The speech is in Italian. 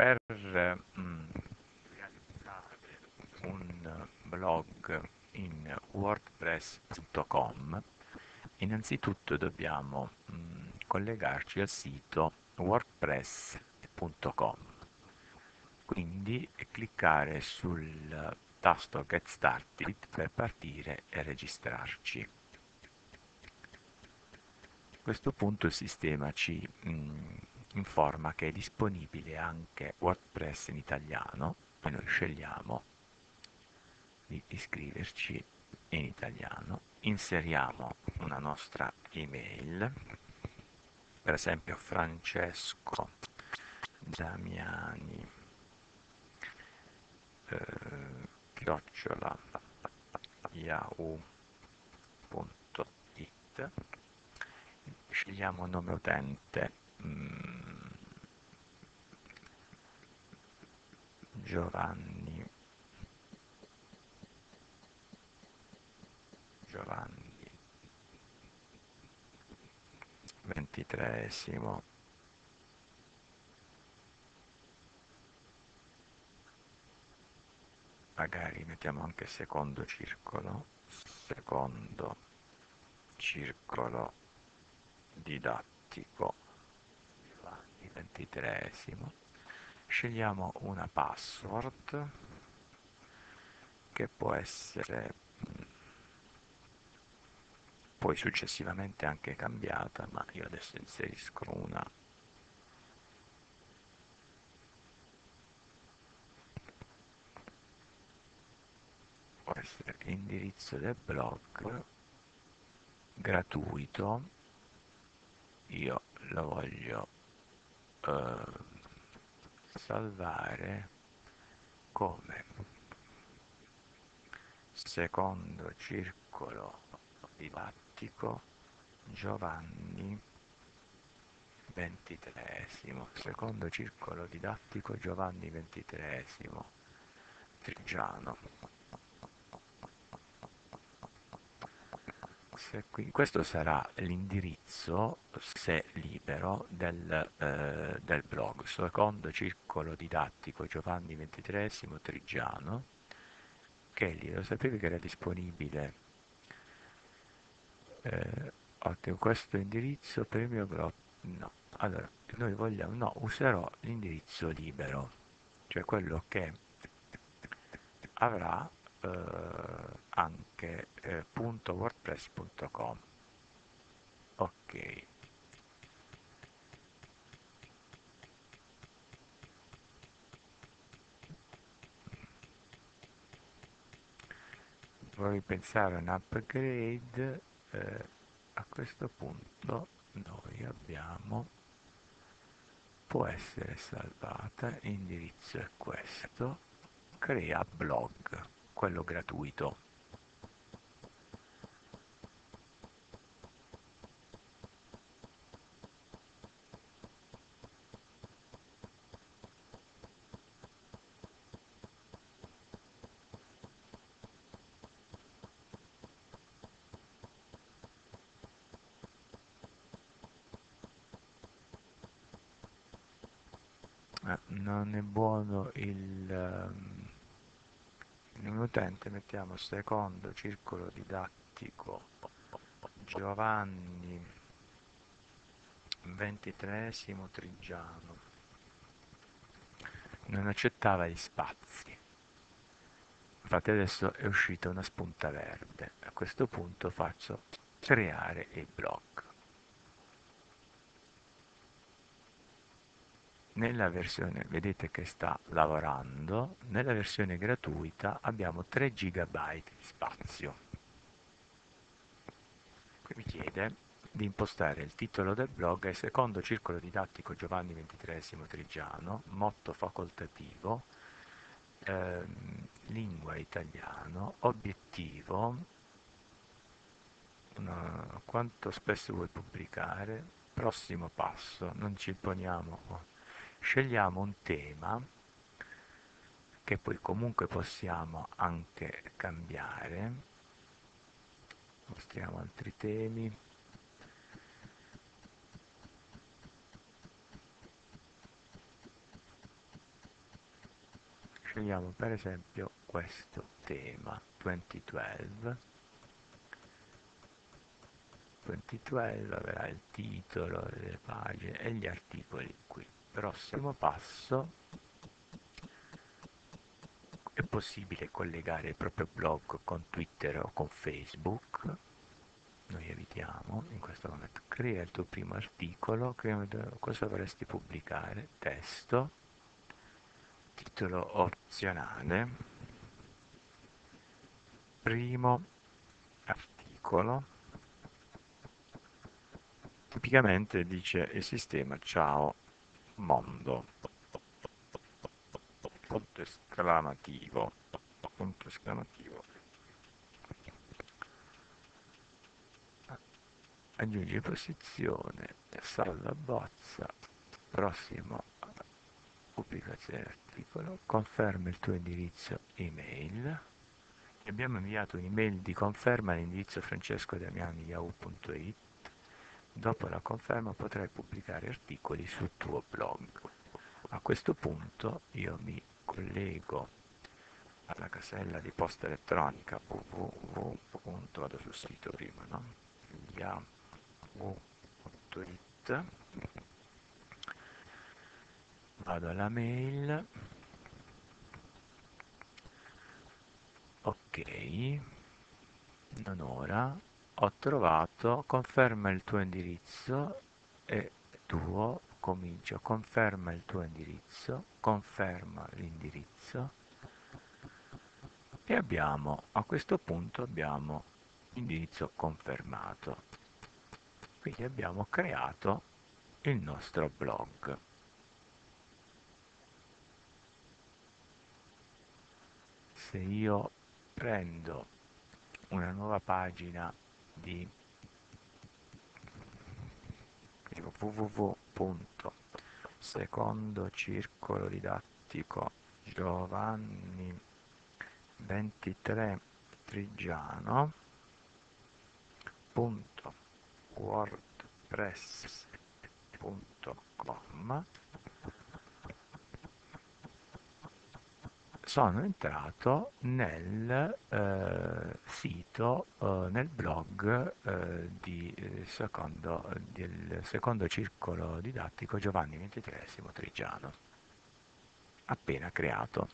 per mm, realizzare un blog in wordpress.com innanzitutto dobbiamo mm, collegarci al sito wordpress.com quindi cliccare sul tasto Get Started per partire e registrarci. A questo punto il sistema ci mm, informa che è disponibile anche WordPress in italiano e noi scegliamo di iscriverci in italiano, inseriamo una nostra email, per esempio Francesco Damiani eh, chiocciola yahoo.it scegliamo nome utente mm, Giovanni. Giovanni. Ventitreesimo. Magari mettiamo anche secondo circolo secondo circolo didattico. Giovanni ventitreesimo scegliamo una password che può essere poi successivamente anche cambiata ma io adesso inserisco una. Può essere l'indirizzo del blog gratuito. Io lo voglio eh, salvare come? Secondo circolo didattico Giovanni ventitreesimo secondo circolo didattico Giovanni ventitreesimo Trigiano qui, questo sarà l'indirizzo, se libero, del, eh, del, blog, secondo circolo didattico Giovanni XXIII Trigiano, che lì lo sapevi che era disponibile. Eh, ottimo, questo indirizzo per il mio blog, no, allora, noi vogliamo, no, userò l'indirizzo libero, cioè quello che avrà anche eh, .wordpress.com ok. Vorrei pensare un upgrade eh, a questo punto noi abbiamo può essere salvata l'indirizzo è questo crea blog quello gratuito. Eh, non è buono il um, in utente mettiamo secondo circolo didattico. Giovanni ventitreesimo Trigiano. Non accettava gli spazi. Infatti adesso è uscita una spunta verde. A questo punto faccio creare il blog nella versione vedete che sta lavorando nella versione gratuita abbiamo 3 GB di spazio. Qui mi chiede di impostare il titolo del blog è secondo circolo didattico Giovanni XXIII Trigiano motto facoltativo ehm, lingua italiano obiettivo una, quanto spesso vuoi pubblicare prossimo passo non ci poniamo scegliamo un tema che poi comunque possiamo anche cambiare. Mostriamo altri temi. Scegliamo per esempio questo tema 2012 2012 avrà il titolo delle pagine e gli articoli qui prossimo passo. È possibile collegare il proprio blog con Twitter o con Facebook? Noi evitiamo in questo momento. Crea il tuo primo articolo. Cosa vorresti pubblicare? Testo. Titolo opzionale. Primo articolo. Tipicamente dice il sistema ciao mondo. Punto esclamativo punto esclamativo aggiungi posizione salva bozza prossimo pubblicazione articolo. Conferma il tuo indirizzo email. Abbiamo inviato un'email di conferma all'indirizzo francescodamiani.yahoo.it dopo la conferma potrai pubblicare articoli sul tuo blog a questo punto io mi collego alla casella di posta elettronica www. vado sul sito prima no? yahoo.it vado alla mail ok non ora ho trovato conferma il tuo indirizzo e tuo comincio conferma il tuo indirizzo conferma l'indirizzo e abbiamo a questo punto abbiamo indirizzo confermato. Quindi abbiamo creato il nostro blog. Se io prendo una nuova pagina di www secondo circolo didattico Giovanni 23 Trigiano wordpress.com sono entrato nel eh, sito, eh, nel blog eh, di, eh, secondo, del secondo circolo didattico Giovanni XXIII Trigiano, appena creato.